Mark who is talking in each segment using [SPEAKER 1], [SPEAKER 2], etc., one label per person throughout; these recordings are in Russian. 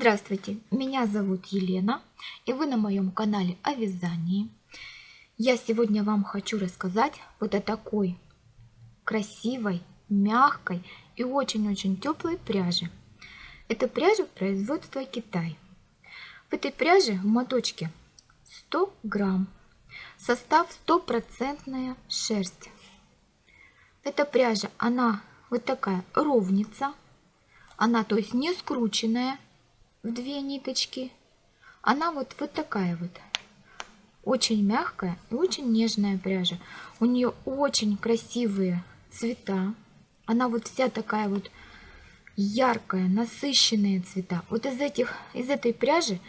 [SPEAKER 1] Здравствуйте, меня зовут Елена, и вы на моем канале о вязании. Я сегодня вам хочу рассказать вот о такой красивой, мягкой и очень-очень теплой пряже. Это пряжа производства Китай. В этой пряже в моточке 100 грамм. Состав стопроцентная шерсть. Эта пряжа, она вот такая ровница. Она, то есть, не скрученная две ниточки. Она вот, вот такая вот. Очень мягкая и очень нежная пряжа. У нее очень красивые цвета. Она вот вся такая вот яркая, насыщенные цвета. Вот из, этих, из этой пряжи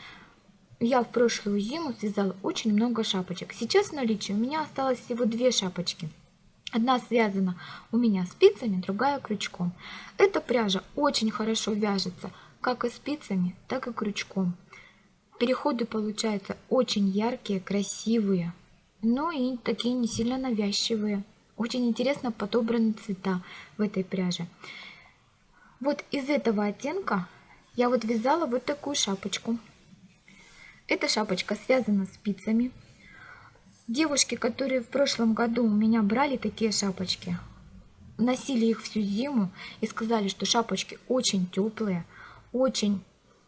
[SPEAKER 1] я в прошлую зиму связала очень много шапочек. Сейчас в наличии у меня осталось всего две шапочки. Одна связана у меня спицами, другая крючком. Эта пряжа очень хорошо вяжется как и спицами, так и крючком. Переходы получаются очень яркие, красивые, но и такие не сильно навязчивые. Очень интересно подобраны цвета в этой пряже. Вот из этого оттенка я вот вязала вот такую шапочку. Эта шапочка связана спицами. Девушки, которые в прошлом году у меня брали такие шапочки, носили их всю зиму и сказали, что шапочки очень теплые, очень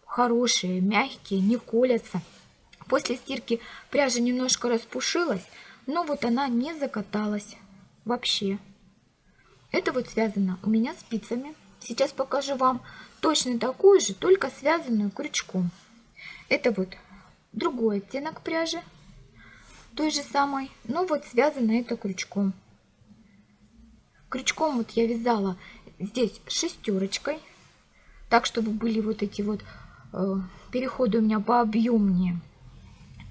[SPEAKER 1] хорошие, мягкие, не колятся. После стирки пряжа немножко распушилась, но вот она не закаталась вообще. Это вот связано у меня спицами. Сейчас покажу вам точно такую же, только связанную крючком. Это вот другой оттенок пряжи, той же самой, но вот связано это крючком. Крючком вот я вязала здесь шестерочкой, так, чтобы были вот эти вот э, переходы у меня пообъемнее.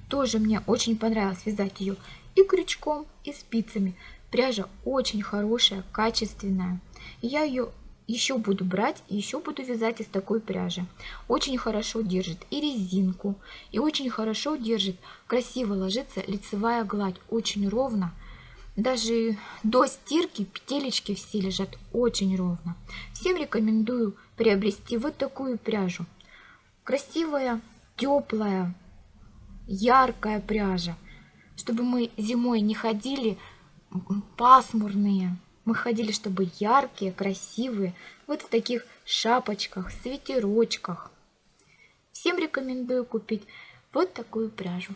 [SPEAKER 1] Тоже мне очень понравилось вязать ее и крючком, и спицами. Пряжа очень хорошая, качественная. Я ее еще буду брать и еще буду вязать из такой пряжи. Очень хорошо держит и резинку, и очень хорошо держит, красиво ложится лицевая гладь, очень ровно. Даже до стирки петелечки все лежат очень ровно. Всем рекомендую приобрести вот такую пряжу. Красивая, теплая, яркая пряжа. Чтобы мы зимой не ходили пасмурные. Мы ходили, чтобы яркие, красивые. Вот в таких шапочках, свитерочках. Всем рекомендую купить вот такую пряжу.